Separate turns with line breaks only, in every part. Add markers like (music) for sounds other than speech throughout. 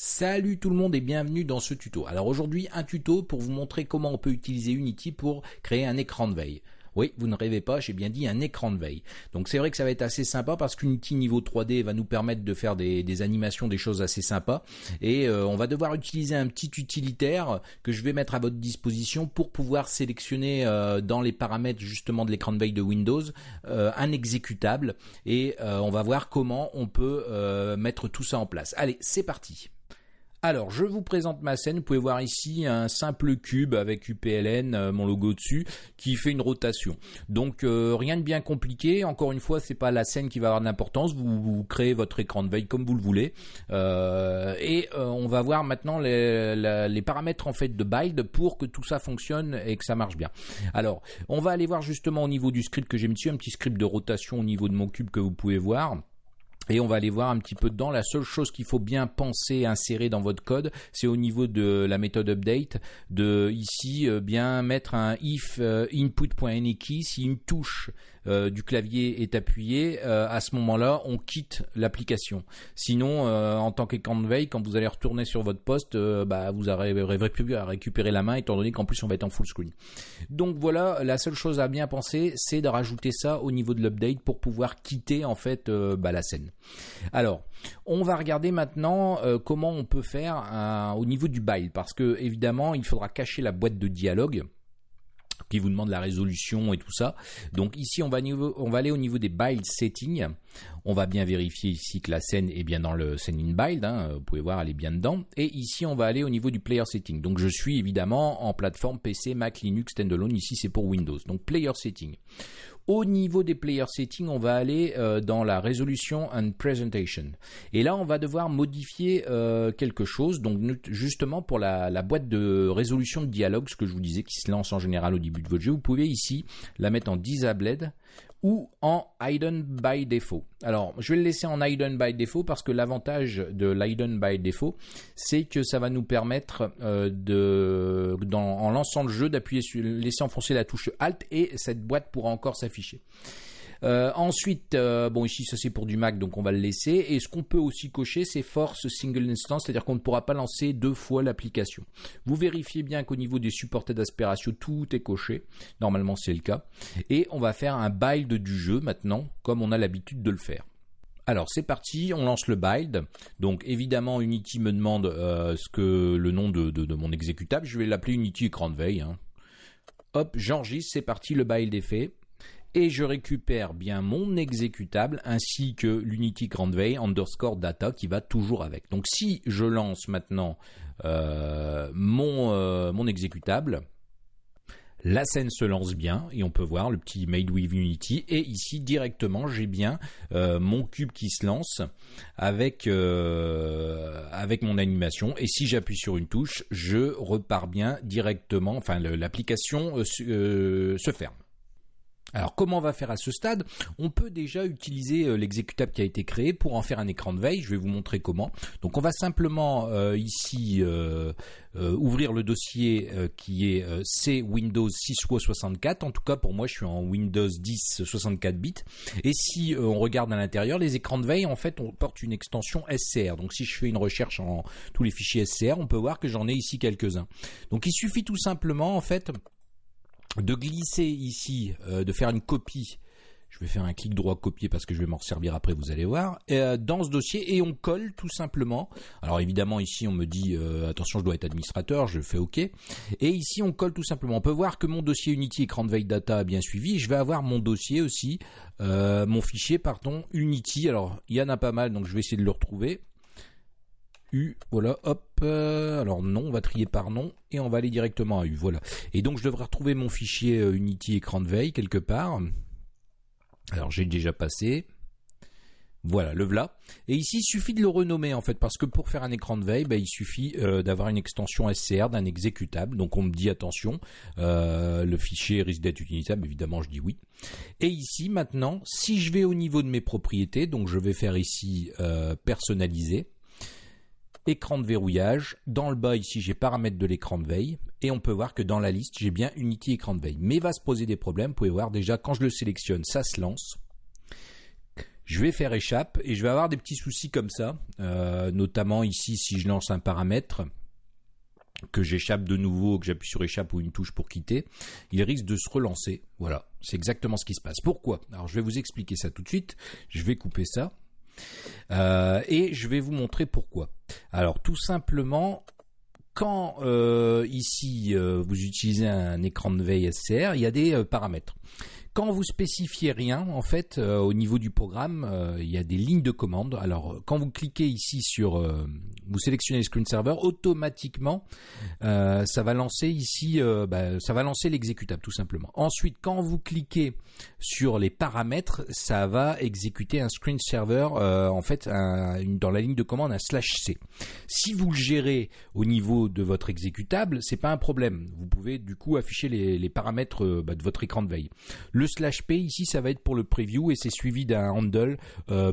Salut tout le monde et bienvenue dans ce tuto. Alors aujourd'hui un tuto pour vous montrer comment on peut utiliser Unity pour créer un écran de veille. Oui, vous ne rêvez pas, j'ai bien dit un écran de veille. Donc c'est vrai que ça va être assez sympa parce qu'Unity niveau 3D va nous permettre de faire des, animations, des choses assez sympas. Et euh, on va devoir utiliser un petit utilitaire que je vais mettre à votre disposition pour pouvoir sélectionner euh, dans les paramètres justement de l'écran de veille de Windows euh, un exécutable. Et on va voir comment on peut mettre tout ça en place. Allez, c'est parti. Alors, je vous présente ma scène. Vous pouvez voir ici un simple cube avec UPLN, euh, mon logo dessus, qui fait une rotation. Donc, euh, rien de bien compliqué. Encore une fois, c'est pas la scène qui va avoir de l'importance. Vous, créez votre écran de veille comme vous le voulez. Euh, et on va voir maintenant les, les, paramètres en fait de build pour que tout ça fonctionne et que ça marche bien. Alors, on va aller voir justement au niveau du script que j'ai mis dessus, un petit script de rotation au niveau de mon cube que vous pouvez voir. Et on va aller voir un petit peu dedans. La seule chose qu'il faut bien penser, insérer dans votre code, c'est au niveau de la méthode update, de ici euh, bien mettre un if euh, input.any si une touche euh, du clavier est appuyée, à ce moment-là, on quitte l'application. Sinon, en tant qu'écran de veille, quand vous allez retourner sur votre poste, bah, vous n'arriverez plus à récupérer la main, étant donné qu'en plus on va être en full screen. Donc voilà, la seule chose à bien penser, c'est de rajouter ça au niveau de l'update pour pouvoir quitter en fait bah, la scène. Alors, on va regarder maintenant euh, comment on peut faire au niveau du build, parce que évidemment, il faudra cacher la boîte de dialogue qui vous demande la résolution et tout ça. Donc ici, on va, on va aller au niveau des build settings. On va bien vérifier ici que la scène est bien dans le scene in build. Hein. vous pouvez voir, elle est bien dedans. Et ici, on va aller au niveau du player setting. Donc je suis évidemment en plateforme PC, Mac, Linux, standalone. Ici, c'est pour Windows. Donc player setting. Au niveau des player settings, on va aller euh, dans la résolution and presentation. Et là, on va devoir modifier euh, quelque chose. Donc justement pour la, la, boîte de résolution de dialogue, ce que je vous disais qui se lance en général au début de votre jeu, vous pouvez ici la mettre en disabled ou en hidden by default. Alors, je vais le laisser en hidden by default parce que l'avantage de l'hidden by default, c'est que ça va nous permettre euh, de, en lançant le jeu, d'appuyer sur, laisser enfoncer la touche Alt et cette boîte pourra encore s'afficher. Euh, ensuite, euh, bon ici ça c'est pour du Mac donc on va le laisser. Et ce qu'on peut aussi cocher c'est Force Single Instance, c'est-à-dire qu'on ne pourra pas lancer deux fois l'application. Vous vérifiez bien qu'au niveau des supportés d'aspiration tout est coché. Normalement c'est le cas. Et on va faire un build du jeu maintenant comme on a l'habitude de le faire. Alors c'est parti, on lance le build. Donc évidemment Unity me demande euh, ce que le nom de, mon exécutable. Je vais l'appeler Unity écran de veille. Hein. Hop, j'enregistre, c'est parti, le build est fait et je récupère bien mon exécutable ainsi que l'Unity Grand Veil underscore data qui va toujours avec. Donc si je lance maintenant euh, mon, euh, mon exécutable, la scène se lance bien et on peut voir le petit Made with Unity et ici directement j'ai bien euh, mon cube qui se lance avec avec mon animation et si j'appuie sur une touche je repars bien directement enfin l'application se ferme. Alors comment on va faire à ce stade? On peut déjà utiliser euh, l'exécutable qui a été créé pour en faire un écran de veille. Je vais vous montrer comment. Donc on va simplement euh, ici euh, ouvrir le dossier qui est C Windows 6 64. En tout cas pour moi je suis en Windows 10 64 bits. Et si on regarde à l'intérieur, les écrans de veille en fait on porte une extension SCR. Donc si je fais une recherche en tous les fichiers SCR, on peut voir que j'en ai ici quelques-uns. Donc il suffit tout simplement en fait de glisser ici, euh, de faire une copie. Je vais faire un clic droit copier parce que je vais m'en servir après, vous allez voir. Euh, dans ce dossier et on colle tout simplement. Alors évidemment ici on me dit euh, attention je dois être administrateur, je fais OK. Et ici on colle tout simplement. On peut voir que mon dossier Unity écran de veille data a bien suivi. Je vais avoir mon dossier aussi, mon fichier pardon Unity. Alors il y en a pas mal donc je vais essayer de le retrouver. U, voilà, hop, euh, alors non, on va trier par nom et on va aller directement à U, voilà. Et donc je devrais retrouver mon fichier euh, Unity écran de veille quelque part. Alors j'ai déjà passé. Voilà, le voilà. Et ici, il suffit de le renommer en fait, parce que pour faire un écran de veille, bah, il suffit euh, d'avoir une extension SCR d'un exécutable. Donc on me dit attention, le fichier risque d'être utilisable, évidemment je dis oui. Et ici maintenant, si je vais au niveau de mes propriétés, donc je vais faire ici personnaliser écran de verrouillage. Dans le bas ici j'ai paramètres de l'écran de veille et on peut voir que dans la liste j'ai bien Unity écran de veille. Mais va se poser des problèmes, vous pouvez voir déjà quand je le sélectionne ça se lance. Je vais faire échappe et je vais avoir des petits soucis comme ça, euh, notamment ici si je lance un paramètre que j'échappe de nouveau, que j'appuie sur échappe ou une touche pour quitter, il risque de se relancer. Voilà, c'est exactement ce qui se passe. Pourquoi? Alors je vais vous expliquer ça tout de suite. Je vais couper ça. Euh, et je vais vous montrer pourquoi. Alors tout simplement, quand euh, ici euh, vous utilisez un écran de veille SCR, il y a des paramètres. Quand vous spécifiez rien, en fait, au niveau du programme, il y a des lignes de commande. Alors, quand vous cliquez ici sur vous sélectionnez le screen server, automatiquement, euh, ça va lancer ici, euh, bah, ça va lancer l'exécutable tout simplement. Ensuite, quand vous cliquez sur les paramètres, ça va exécuter un screen server, euh, en fait, dans la ligne de commande un slash c. Si vous le gérez au niveau de votre exécutable, c'est pas un problème. Vous pouvez du coup afficher les, paramètres bah, de votre écran de veille. Le slash p. Ici, ça va être pour le preview et c'est suivi d'un handle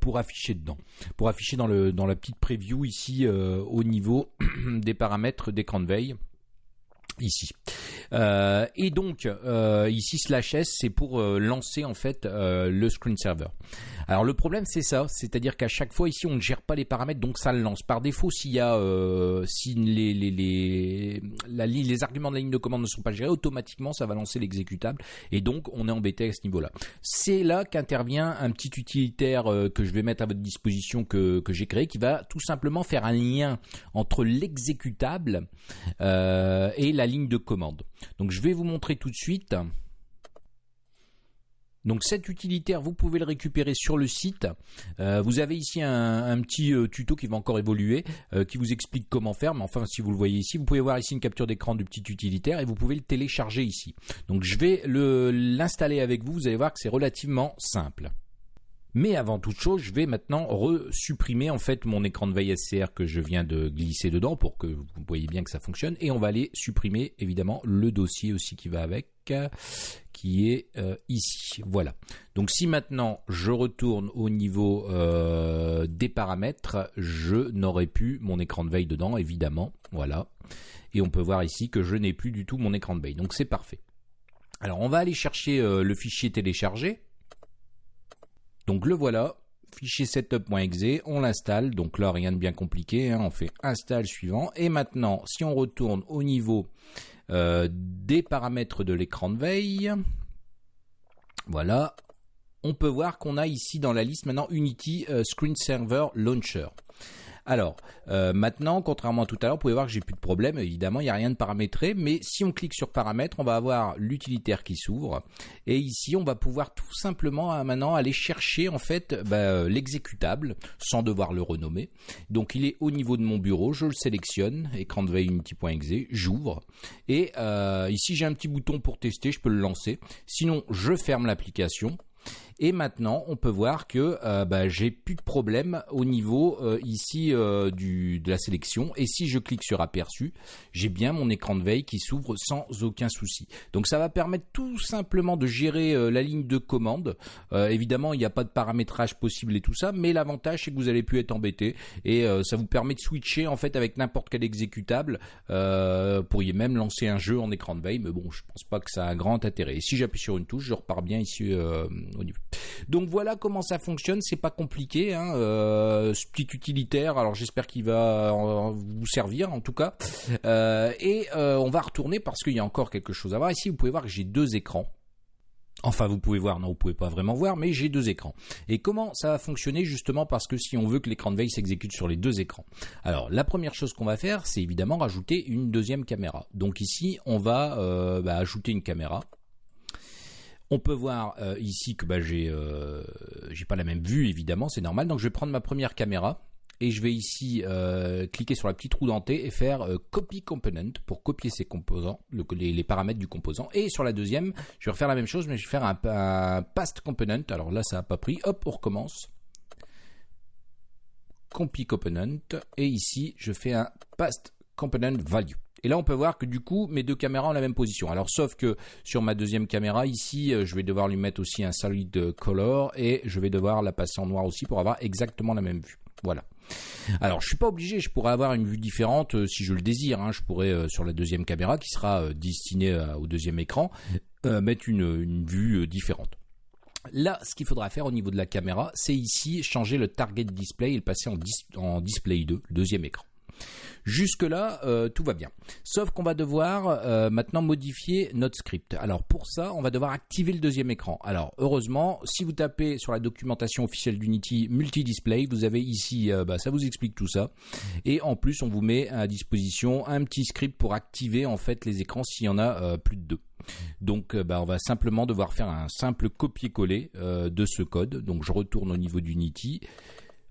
pour afficher dedans, pour afficher dans le dans la petite preview ici euh, au niveau (clears throat) des paramètres d'écran de veille ici. Euh, et donc euh, ici slash s c'est pour lancer en fait le screen server. Alors le problème c'est ça, c'est-à-dire qu'à chaque fois ici on ne gère pas les paramètres donc ça le lance. Par défaut s'il y a euh, si les les les, les arguments de la ligne de commande ne sont pas gérés, automatiquement ça va lancer l'exécutable et donc on est embêté à ce niveau-là. C'est là qu'intervient un petit utilitaire euh, que je vais mettre à votre disposition que, que j'ai créé qui va tout simplement faire un lien entre l'exécutable euh, et la ligne de commande. Donc je vais vous montrer tout de suite. Donc cet utilitaire, vous pouvez le récupérer sur le site. Euh, vous avez ici un, petit euh, tuto qui va encore évoluer, euh, qui vous explique comment faire. Mais enfin, si vous le voyez ici, vous pouvez voir ici une capture d'écran du petit utilitaire et vous pouvez le télécharger ici. Donc je vais l'installer avec vous. Vous allez voir que c'est relativement simple. Mais avant toute chose, je vais maintenant re-supprimer en fait mon écran de veille SCR que je viens de glisser dedans pour que vous voyez bien que ça fonctionne. Et on va aller supprimer évidemment le dossier aussi qui va avec, qui est euh, ici. Voilà. Donc si maintenant je retourne au niveau euh, des paramètres, je n'aurai plus mon écran de veille dedans, évidemment. Voilà. Et on peut voir ici que je n'ai plus du tout mon écran de veille. Donc c'est parfait. Alors on va aller chercher euh, le fichier téléchargé. Donc le voilà, fichier setup.exe, on l'installe, donc là rien de bien compliqué, hein. on fait install suivant, et maintenant si on retourne au niveau euh, des paramètres de l'écran de veille, voilà, on peut voir qu'on a ici dans la liste maintenant Unity euh, Screen Server Launcher. Alors, euh, maintenant, contrairement à tout à l'heure, vous pouvez voir que j'ai plus de problème. Évidemment, il n'y a rien de paramétré, mais si on clique sur paramètres, on va avoir l'utilitaire qui s'ouvre. Et ici, on va pouvoir tout simplement euh, maintenant aller chercher en fait bah, euh, l'exécutable sans devoir le renommer. Donc, il est au niveau de mon bureau. Je le sélectionne, écran de veille unity.exe, j'ouvre. Et ici, j'ai un petit bouton pour tester. Je peux le lancer. Sinon, je ferme l'application et maintenant, on peut voir que euh, bah, j'ai plus de problème au niveau euh, ici euh, du, de la sélection. Et si je clique sur aperçu, j'ai bien mon écran de veille qui s'ouvre sans aucun souci. Donc ça va permettre tout simplement de gérer la ligne de commande. évidemment, il n'y a pas de paramétrage possible et tout ça, mais l'avantage c'est que vous allez plus être embêté et ça vous permet de switcher en fait avec n'importe quel exécutable. vous pourriez même lancer un jeu en écran de veille, mais bon, je pense pas que ça a un grand intérêt. Et si j'appuie sur une touche, je repars bien ici au niveau. Donc voilà comment ça fonctionne, c'est pas compliqué, hein, euh, petit utilitaire. Alors j'espère qu'il va vous servir en tout cas. Euh, et euh, on va retourner parce qu'il y a encore quelque chose à voir. Ici vous pouvez voir que j'ai deux écrans. Enfin, vous pouvez voir, non, vous pouvez pas vraiment voir, mais j'ai deux écrans. Et comment ça va fonctionner justement parce que si on veut que l'écran de veille s'exécute sur les deux écrans? Alors, la première chose qu'on va faire, c'est évidemment rajouter une deuxième caméra. Donc ici, on va bah, ajouter une caméra. On peut voir euh, ici que bah, j'ai euh, j'ai pas la même vue évidemment, c'est normal. Donc je vais prendre ma première caméra et je vais ici euh, cliquer sur la petite roue dentée et faire copy component pour copier ces composants, les, paramètres du composant. Et sur la deuxième, je vais refaire la même chose, mais je vais faire un, un past component. Alors là, ça n'a pas pris. Hop, on recommence. Copy component et ici, je fais un past component value. Et là, on peut voir que du coup, mes deux caméras ont la même position. Alors, sauf que sur ma deuxième caméra, ici, euh, je vais devoir lui mettre aussi un solid color et je vais devoir la passer en noir aussi pour avoir exactement la même vue. Voilà. Alors, je suis pas obligé, je pourrais avoir une vue différente euh, si je le désire. Hein. Je pourrais, euh, sur la deuxième caméra, qui sera destinée au deuxième écran, mettre une, vue différente. Là, ce qu'il faudra faire au niveau de la caméra, c'est ici changer le target display et le passer en, en display 2, deuxième écran. Jusque-là, euh, tout va bien. Sauf qu'on va devoir euh, maintenant modifier notre script. Alors pour ça, on va devoir activer le deuxième écran. Alors heureusement, si vous tapez sur la documentation officielle d'Unity multi-display, vous avez ici, euh, bah, ça vous explique tout ça. Et en plus, on vous met à disposition un petit script pour activer en fait les écrans s'il y en a plus de deux. Donc bah, on va simplement devoir faire un simple copier-coller de ce code. Donc je retourne au niveau d'Unity.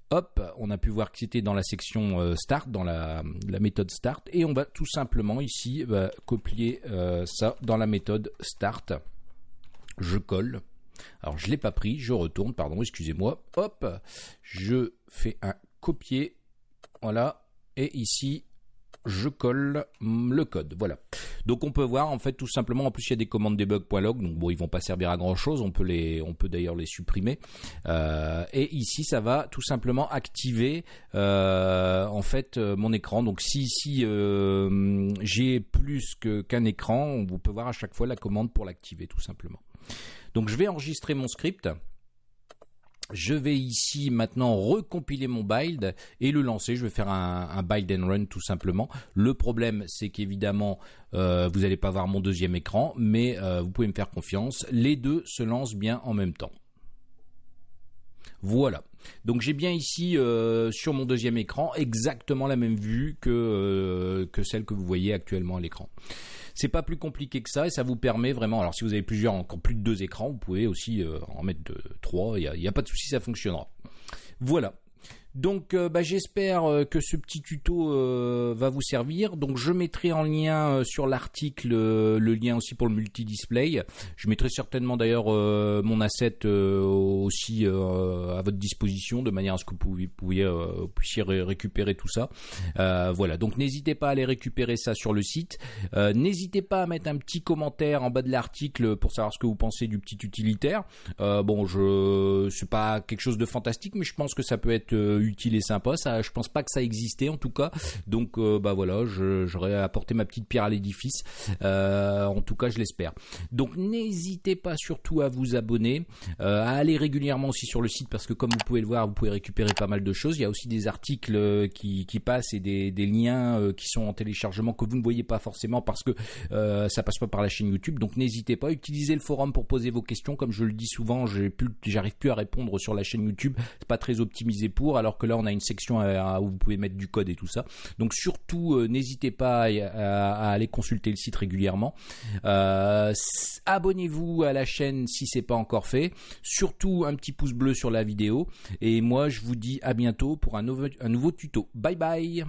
Hop, on a pu voir que c'était dans la section euh, start, dans la, méthode start, et on va tout simplement ici bah, copier euh, ça dans la méthode start. Je colle. Alors je l'ai pas pris, je retourne, pardon, excusez-moi. Hop, je fais un copier, voilà, et ici je colle le code. Voilà. Donc on peut voir en fait tout simplement en plus il y a des commandes debug.log donc bon ils vont pas servir à grand chose. On peut les on peut d'ailleurs les supprimer. Euh, et ici ça va tout simplement activer euh, en fait euh, mon écran. Donc si ici j'ai plus qu'un écran, on peut voir à chaque fois la commande pour l'activer tout simplement. Donc je vais enregistrer mon script. Je vais ici maintenant recompiler mon build et le lancer. Je vais faire un, build and run tout simplement. Le problème, c'est qu'évidemment, euh, vous n'allez pas voir mon deuxième écran, mais euh, vous pouvez me faire confiance. Les deux se lancent bien en même temps. Voilà. Donc j'ai bien ici euh, sur mon deuxième écran exactement la même vue que, que celle que vous voyez actuellement à l'écran. C'est pas plus compliqué que ça et ça vous permet vraiment. Alors si vous avez plusieurs, encore plus de deux écrans, vous pouvez aussi euh, en mettre trois. Il n'y a, pas de souci, ça fonctionnera. Voilà. Donc euh, bah, j'espère euh, que ce petit tuto euh, va vous servir. Donc je mettrai en lien sur l'article le lien aussi pour le multi-display. Je mettrai certainement d'ailleurs mon asset aussi à votre disposition de manière à ce que vous, puissiez récupérer tout ça. voilà, donc n'hésitez pas à aller récupérer ça sur le site. n'hésitez pas à mettre un petit commentaire en bas de l'article pour savoir ce que vous pensez du petit utilitaire. bon, je c'est pas quelque chose de fantastique, mais je pense que ça peut être utile et sympa. Ça, je pense pas que ça existait en tout cas. Donc euh, bah voilà, j'aurais apporté ma petite pierre à l'édifice. Euh, en tout cas, je l'espère. Donc n'hésitez pas surtout à vous abonner, euh, à aller régulièrement aussi sur le site parce que comme vous pouvez le voir, vous pouvez récupérer pas mal de choses. Il y a aussi des articles qui, qui passent et des, liens qui sont en téléchargement que vous ne voyez pas forcément parce que ça passe pas par la chaîne YouTube. Donc n'hésitez pas, utilisez le forum pour poser vos questions. Comme je le dis souvent, j'arrive plus à répondre sur la chaîne YouTube. C'est pas très optimisé pour. Alors que là on a une section où vous pouvez mettre du code et tout ça. Donc surtout euh, n'hésitez pas à, aller consulter le site régulièrement. Euh, abonnez-vous à la chaîne si c'est pas encore fait. Surtout un petit pouce bleu sur la vidéo. Et moi je vous dis à bientôt pour un nouveau tuto. Bye bye